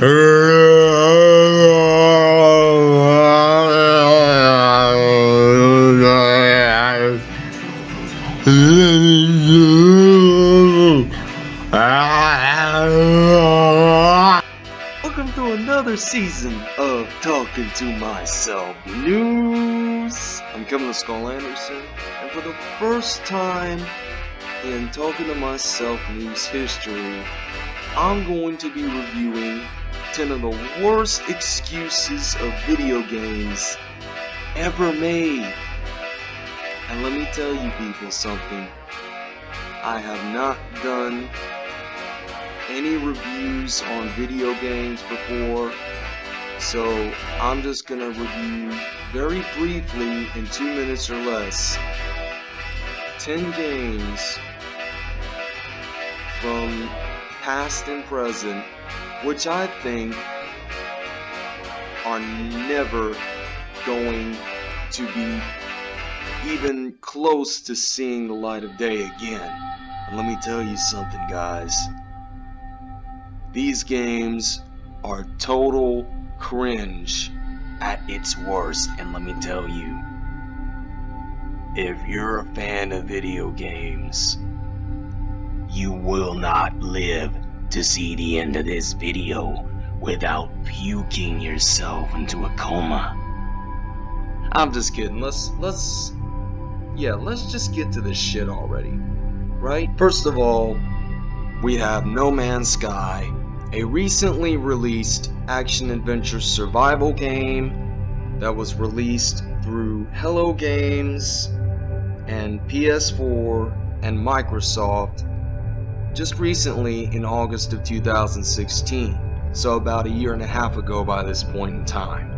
Welcome to another season of Talking to Myself News. I'm Kevin Skull Anderson, and for the first time in Talking to Myself News history, I'm going to be reviewing 10 of the worst excuses of video games ever made. And let me tell you people something. I have not done any reviews on video games before, so I'm just gonna review very briefly in two minutes or less 10 games from past and present, which I think are never going to be even close to seeing the light of day again. And let me tell you something, guys. These games are total cringe at its worst, and let me tell you, if you're a fan of video games, you will not live to see the end of this video without puking yourself into a coma. I'm just kidding. Let's let's yeah, let's just get to this shit already. Right? First of all, we have No Man's Sky, a recently released action adventure survival game that was released through Hello Games and PS4 and Microsoft just recently in August of 2016, so about a year and a half ago by this point in time.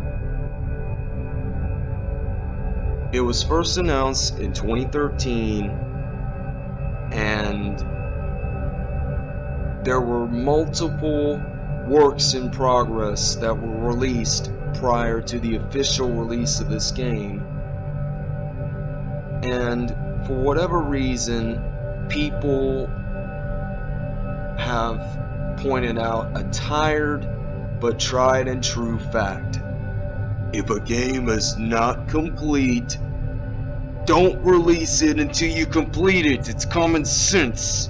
It was first announced in 2013 and there were multiple works in progress that were released prior to the official release of this game. And for whatever reason, people have pointed out a tired but tried and true fact. If a game is not complete, don't release it until you complete it. It's common sense.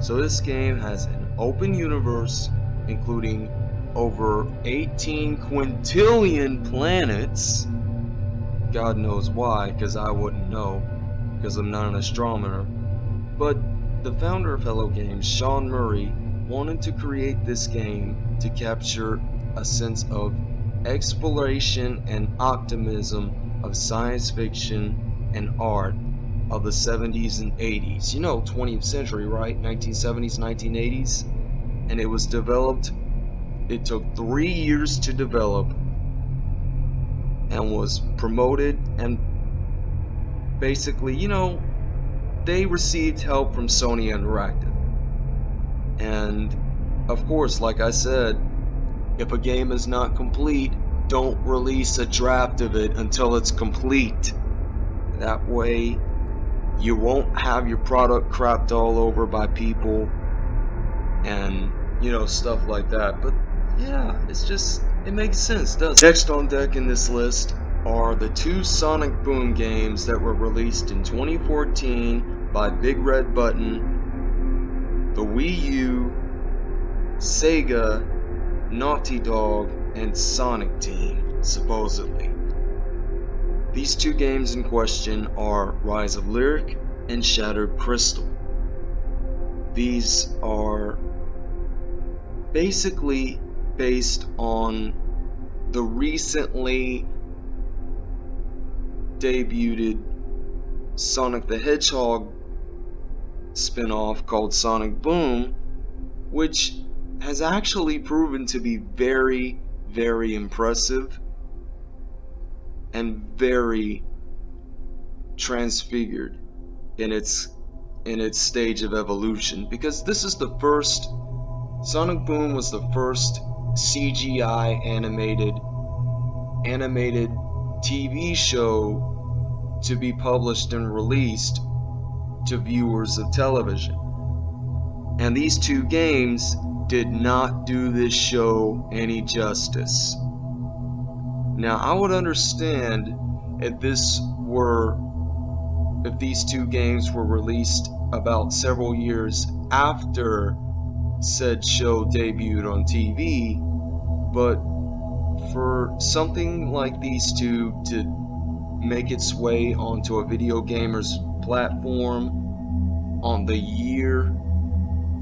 So this game has an open universe including over 18 quintillion planets. God knows why, because I wouldn't know, because I'm not an astronomer. But the founder of Hello Games, Sean Murray, wanted to create this game to capture a sense of exploration and optimism of science fiction and art of the 70s and 80s. You know, 20th century, right? 1970s, 1980s. And it was developed, it took three years to develop and was promoted and basically, you know, they received help from Sony Interactive. And of course, like I said, if a game is not complete, don't release a draft of it until it's complete. That way, you won't have your product crapped all over by people and, you know, stuff like that. But yeah, it's just, it makes sense, does Next on deck in this list are the two Sonic Boom games that were released in 2014 by Big Red Button, the Wii U, Sega, Naughty Dog, and Sonic Team, supposedly. These two games in question are Rise of Lyric and Shattered Crystal. These are basically based on the recently debuted Sonic the Hedgehog spin-off called Sonic Boom, which has actually proven to be very, very impressive and very transfigured in its in its stage of evolution. Because this is the first Sonic Boom was the first CGI animated animated TV show to be published and released to viewers of television. And these two games did not do this show any justice. Now, I would understand if this were if these two games were released about several years after said show debuted on TV, but for something like these two to make its way onto a video gamer's platform on the year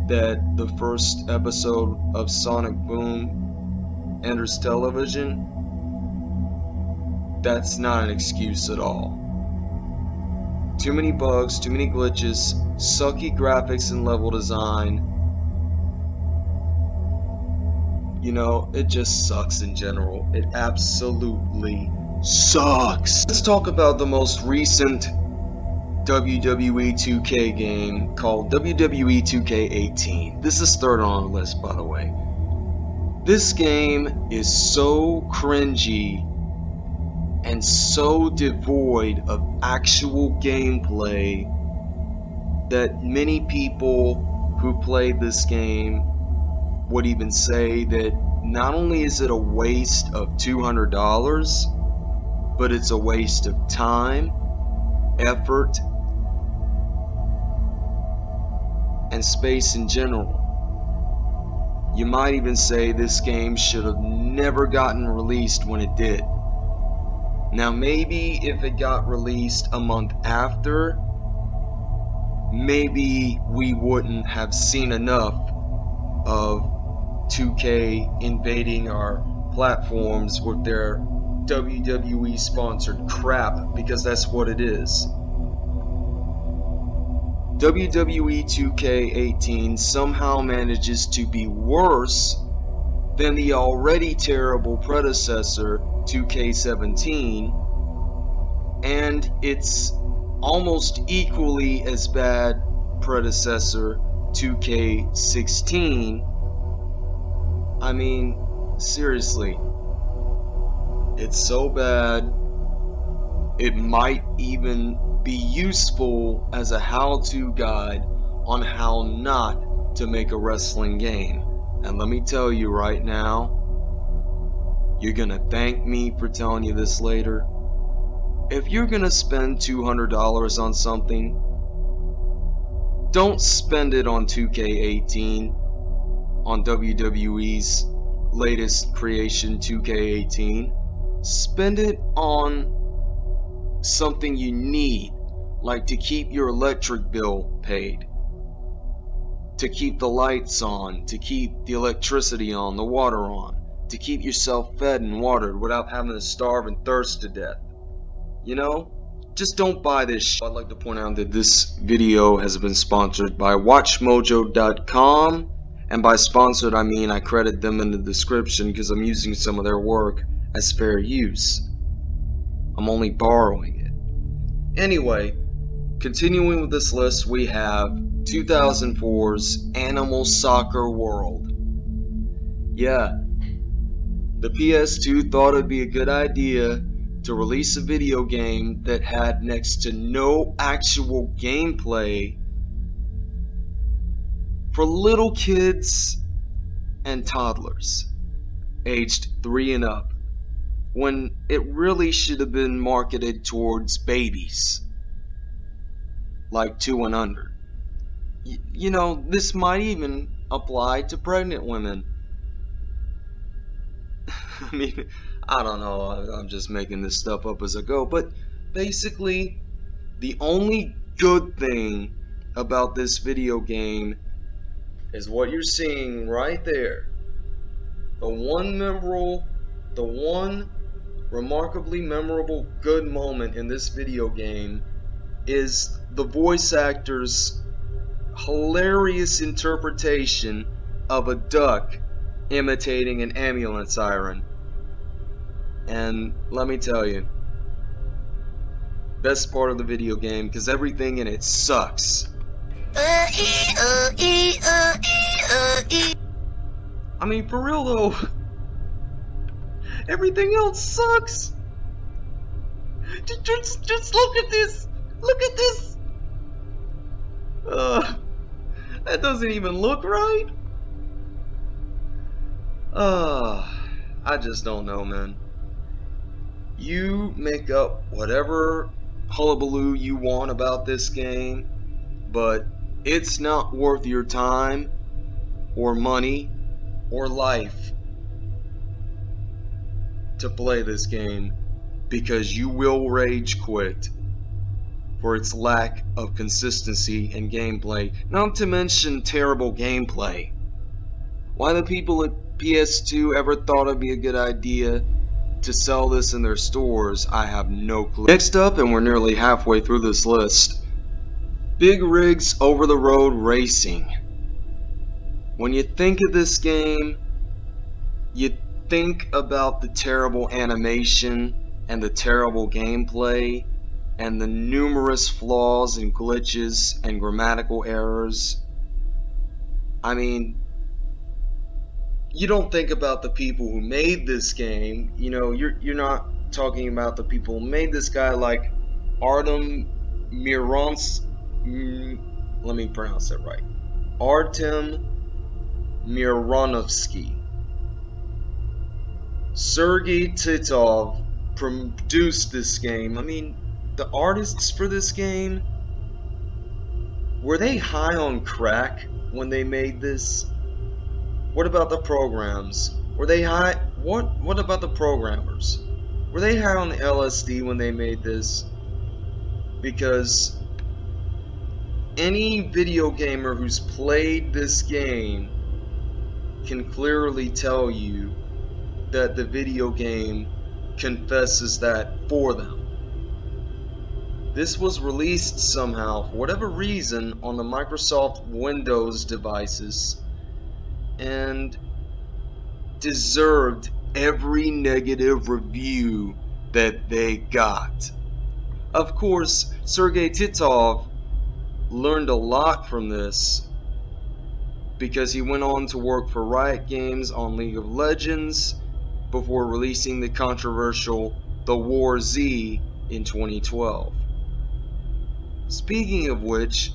that the first episode of Sonic Boom enters television, that's not an excuse at all. Too many bugs, too many glitches, sucky graphics and level design. You know, it just sucks in general. It absolutely sucks. Let's talk about the most recent WWE 2K game called WWE 2K18. This is third on the list, by the way. This game is so cringy and so devoid of actual gameplay that many people who played this game would even say that not only is it a waste of $200, but it's a waste of time, effort, and space in general. You might even say this game should have never gotten released when it did. Now maybe if it got released a month after, maybe we wouldn't have seen enough of 2K invading our platforms with their WWE sponsored crap because that's what it is. WWE 2K18 somehow manages to be worse than the already terrible predecessor 2K17 and its almost equally as bad predecessor 2K16 I mean seriously it's so bad it might even be useful as a how-to guide on how not to make a wrestling game and let me tell you right now you're gonna thank me for telling you this later. If you're gonna spend $200 on something, don't spend it on 2K18 on WWE's latest creation 2K18. Spend it on something you need, like to keep your electric bill paid, to keep the lights on, to keep the electricity on, the water on to keep yourself fed and watered without having to starve and thirst to death. You know? Just don't buy this I'd like to point out that this video has been sponsored by WatchMojo.com and by sponsored I mean I credit them in the description because I'm using some of their work as fair use. I'm only borrowing it. Anyway, continuing with this list we have 2004's Animal Soccer World. Yeah, the PS2 thought it'd be a good idea to release a video game that had next to no actual gameplay for little kids and toddlers aged 3 and up when it really should have been marketed towards babies like 2 and under. Y you know, this might even apply to pregnant women I mean, I don't know. I'm just making this stuff up as I go. But basically, the only good thing about this video game is what you're seeing right there. The one memorable, the one remarkably memorable good moment in this video game is the voice actor's hilarious interpretation of a duck imitating an ambulance siren. And let me tell you, best part of the video game because everything in it sucks. I mean, for real though, everything else sucks. Just, just, look at this. Look at this. Uh, that doesn't even look right. Uh, I just don't know, man. You make up whatever hullabaloo you want about this game, but it's not worth your time or money or life to play this game because you will rage quit for its lack of consistency and gameplay, not to mention terrible gameplay. Why the people at PS2 ever thought it'd be a good idea to sell this in their stores, I have no clue. Next up, and we're nearly halfway through this list, Big Rigs Over the Road Racing. When you think of this game, you think about the terrible animation and the terrible gameplay and the numerous flaws and glitches and grammatical errors. I mean, you don't think about the people who made this game. You know, you're you're not talking about the people who made this guy like Artem Mirons. Mm, let me pronounce it right. Artem Mironovsky. Sergei Titov produced this game. I mean, the artists for this game were they high on crack when they made this? What about the programs? Were they high? What What about the programmers? Were they high on LSD when they made this? Because any video gamer who's played this game can clearly tell you that the video game confesses that for them. This was released somehow, for whatever reason, on the Microsoft Windows devices and deserved every negative review that they got. Of course, Sergei Titov learned a lot from this because he went on to work for Riot Games on League of Legends before releasing the controversial The War Z in 2012. Speaking of which,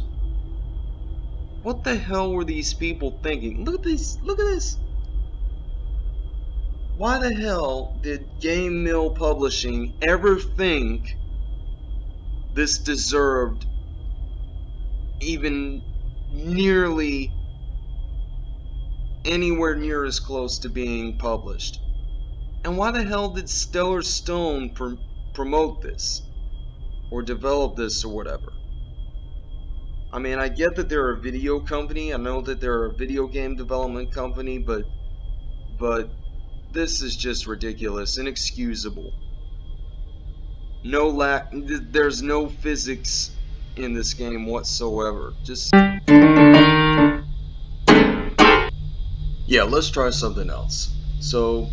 what the hell were these people thinking? Look at this. Look at this. Why the hell did GameMill Publishing ever think this deserved even nearly anywhere near as close to being published? And why the hell did Stellar Stone pr promote this? Or develop this or whatever? I mean, I get that they're a video company. I know that they're a video game development company, but but this is just ridiculous, inexcusable. No lack there's no physics in this game whatsoever. Just Yeah, let's try something else. So,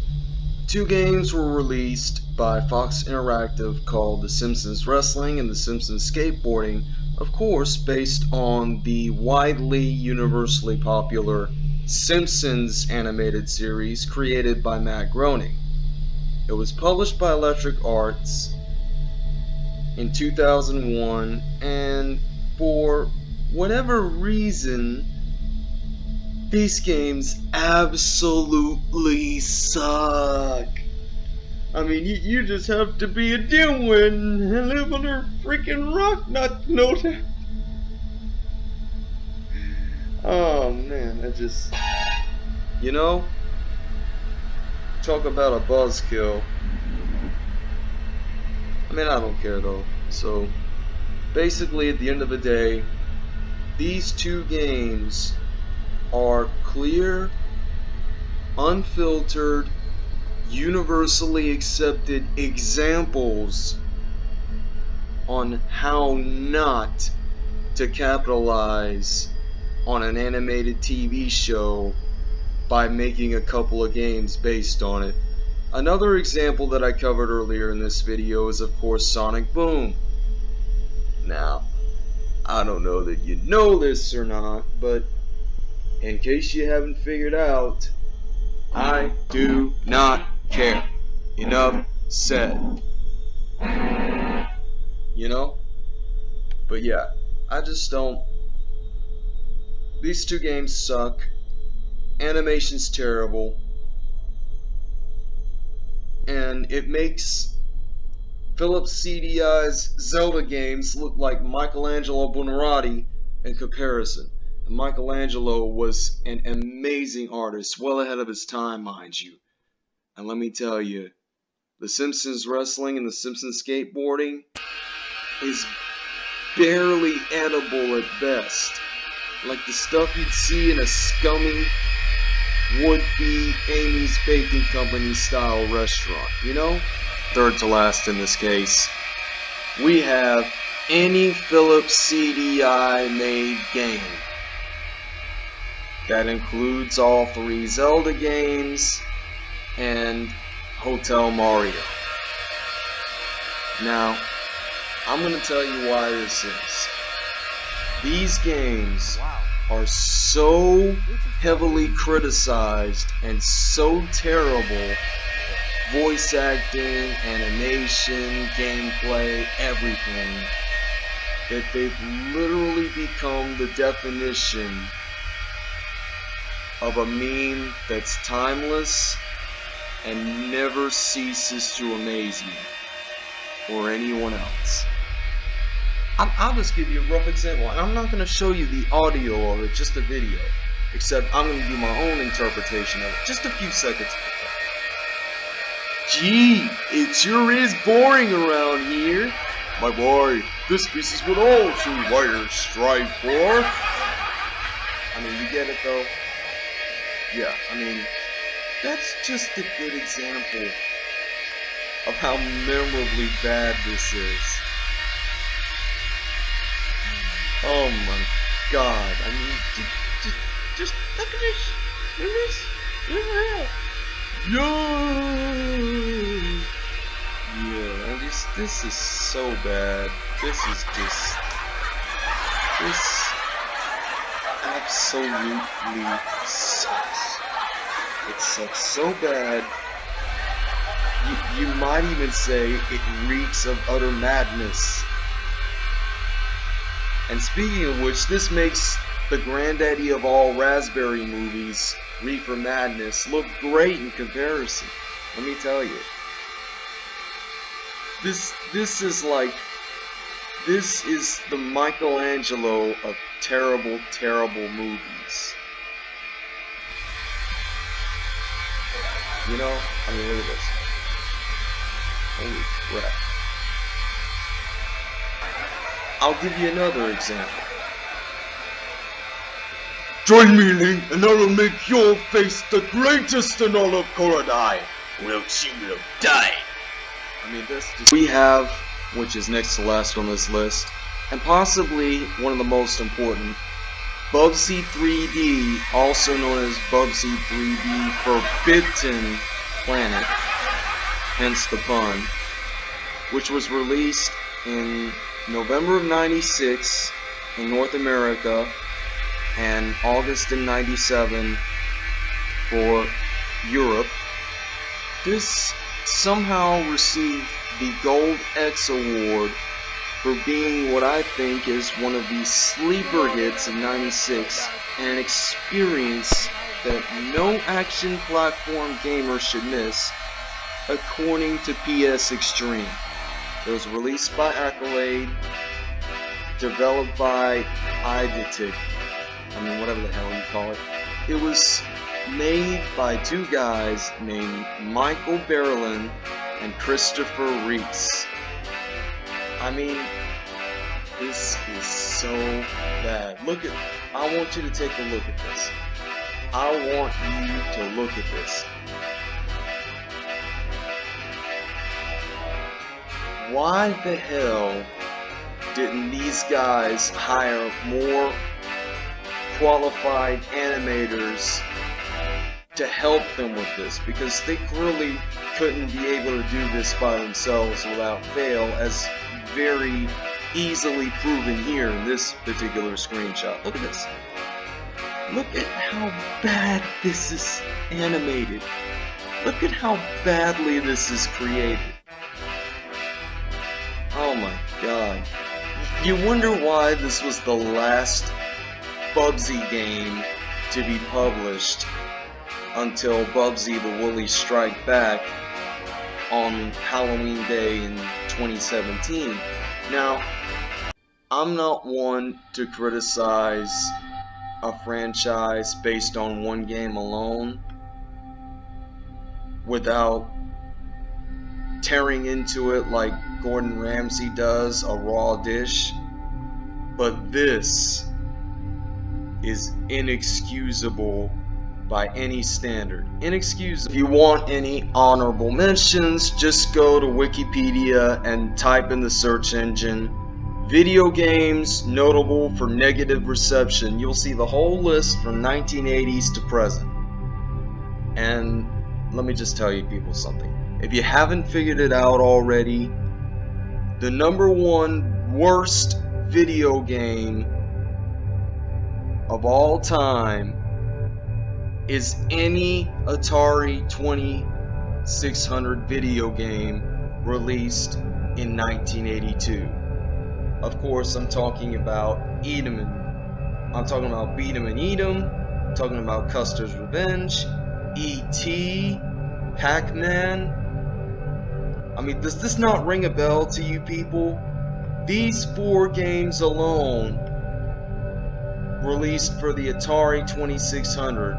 two games were released by Fox Interactive called The Simpsons Wrestling and The Simpsons Skateboarding of course based on the widely universally popular Simpsons animated series created by Matt Groening. It was published by Electric Arts in 2001 and for whatever reason these games absolutely suck. I mean, you, you just have to be a dimwit and live under a freaking rock not know that. Oh man, I just, you know, talk about a buzzkill. I mean, I don't care though. So, basically, at the end of the day, these two games are clear, unfiltered, universally accepted examples on how not to capitalize on an animated TV show by making a couple of games based on it. Another example that I covered earlier in this video is of course Sonic Boom. Now, I don't know that you know this or not, but in case you haven't figured out, I do not care. Enough said. You know? But yeah, I just don't. these two games suck. Animation's terrible. And it makes Philips CDI's Zelda games look like Michelangelo Buonarroti in comparison. Michelangelo was an amazing artist, well ahead of his time, mind you. And let me tell you, The Simpsons wrestling and The Simpsons skateboarding is barely edible at best. Like the stuff you'd see in a scummy would-be Amy's Baking Company style restaurant, you know? Third to last in this case. We have any Philips CDI made game. That includes all three Zelda games and Hotel Mario. Now, I'm going to tell you why this is. These games are so heavily criticized and so terrible voice acting, animation, gameplay, everything that they've literally become the definition of a meme that's timeless and never ceases to amaze me or anyone else. I'll just give you a rough example, and I'm not going to show you the audio of it, just the video, except I'm going to do my own interpretation of it, just a few seconds. Gee, it sure is boring around here. My boy, this piece is what all true warriors strive for. I mean, you get it though? Yeah, I mean, that's just a good example of how memorably bad this is. Oh my god, I mean, just, just, just look at this. Look at this. Look at that. Yeah. Yeah, this, this is so bad. This is just, this absolutely sucks. Sucks so bad. You, you might even say it reeks of utter madness. And speaking of which, this makes the granddaddy of all Raspberry movies, Reefer Madness, look great in comparison. Let me tell you. This this is like this is the Michelangelo of terrible, terrible movies. You know? I mean look at this. Holy crap. I'll give you another example. Join me, Link, and I will make your face the greatest in all of Koridai. Or else you will die. I mean, this just... We have, which is next to last on this list, and possibly one of the most important, Bubsy 3D, also known as Bubsy 3D Forbidden Planet, hence the pun, which was released in November of 96 in North America and August in 97 for Europe. This somehow received the Gold X Award for being what I think is one of the sleeper hits of 96 and an experience that no action platform gamer should miss according to PS Extreme. It was released by Accolade, developed by Eidetic, I mean whatever the hell you call it. It was made by two guys named Michael Berlyn and Christopher Reese. I mean, this is so bad. Look at, I want you to take a look at this. I want you to look at this. why the hell didn't these guys hire more qualified animators to help them with this because they clearly couldn't be able to do this by themselves without fail as very easily proven here in this particular screenshot. Look at this. Look at how bad this is animated. Look at how badly this is created. Oh my god. You wonder why this was the last Bubsy game to be published until Bubsy the Woolies Strike Back on Halloween Day in 2017. Now, I'm not one to criticize a franchise based on one game alone without tearing into it like Gordon Ramsay does a raw dish. But this is inexcusable by any standard. Inexcusable. If you want any honorable mentions, just go to Wikipedia and type in the search engine video games notable for negative reception. You'll see the whole list from 1980s to present. And let me just tell you people something. If you haven't figured it out already, the number one worst video game of all time is any Atari 2600 video game released in 1982. Of course, I'm talking about 'em and I'm talking about Beat 'em and 'em. I'm talking about Custer's Revenge, E.T., Pac-Man. I mean, does this not ring a bell to you people? These four games alone, released for the Atari 2600,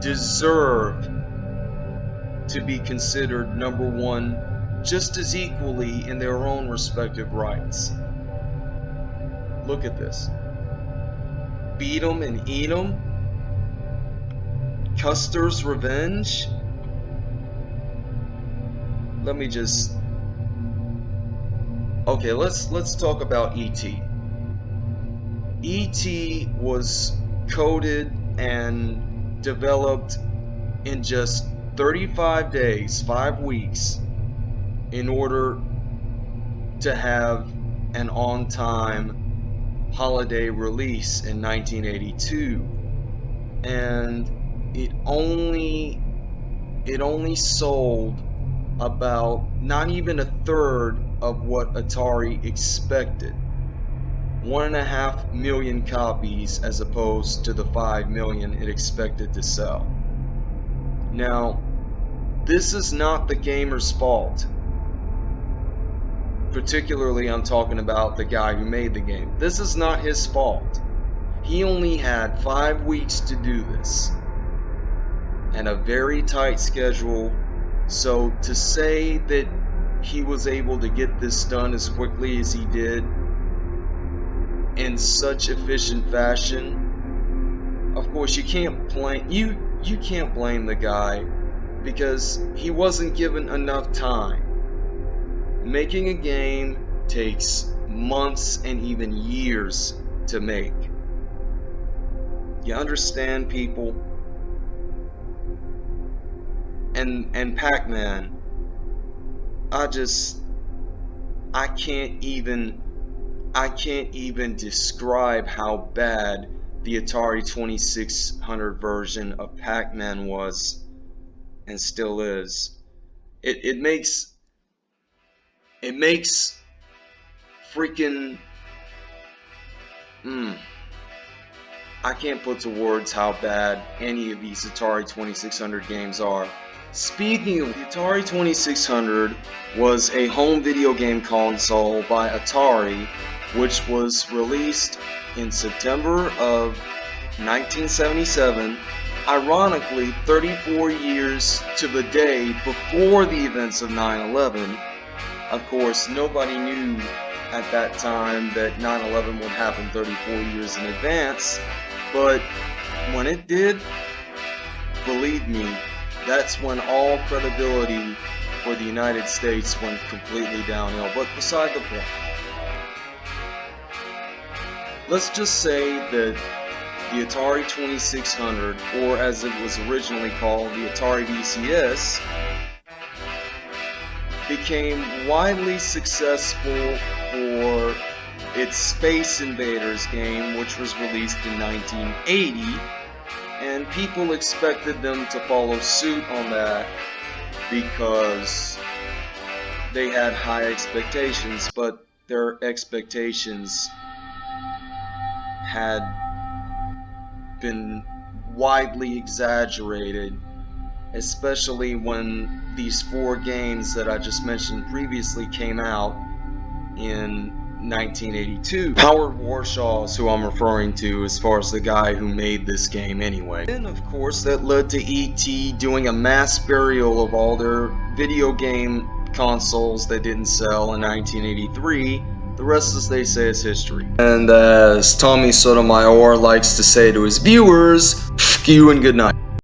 deserve to be considered number one just as equally in their own respective rights. Look at this. Beat 'em and eat 'em. Custer's Revenge. Let me just Okay, let's let's talk about ET. ET was coded and developed in just 35 days, 5 weeks in order to have an on-time holiday release in 1982 and it only it only sold about not even a third of what Atari expected. One and a half million copies as opposed to the five million it expected to sell. Now, this is not the gamer's fault. Particularly, I'm talking about the guy who made the game. This is not his fault. He only had five weeks to do this and a very tight schedule. So to say that he was able to get this done as quickly as he did in such efficient fashion, of course you can't blame you you can't blame the guy because he wasn't given enough time. Making a game takes months and even years to make. You understand people? and and Pac-Man I just I can't even I can't even describe how bad the Atari 2600 version of Pac-Man was and still is. It, it makes it makes freaking mm, I can't put to words how bad any of these Atari 2600 games are Speaking of, the Atari 2600 was a home video game console by Atari which was released in September of 1977 ironically 34 years to the day before the events of 9-11 of course nobody knew at that time that 9-11 would happen 34 years in advance but when it did believe me that's when all credibility for the United States went completely downhill. But beside the point, let's just say that the Atari 2600, or as it was originally called, the Atari VCS, became widely successful for its Space Invaders game, which was released in 1980 and people expected them to follow suit on that because they had high expectations, but their expectations had been widely exaggerated, especially when these four games that I just mentioned previously came out in 1982. Howard Warshaw is who I'm referring to as far as the guy who made this game anyway. And of course that led to E.T. doing a mass burial of all their video game consoles that didn't sell in 1983 the rest, as they say, is history. And as Tommy Sotomayor likes to say to his viewers, you and good night.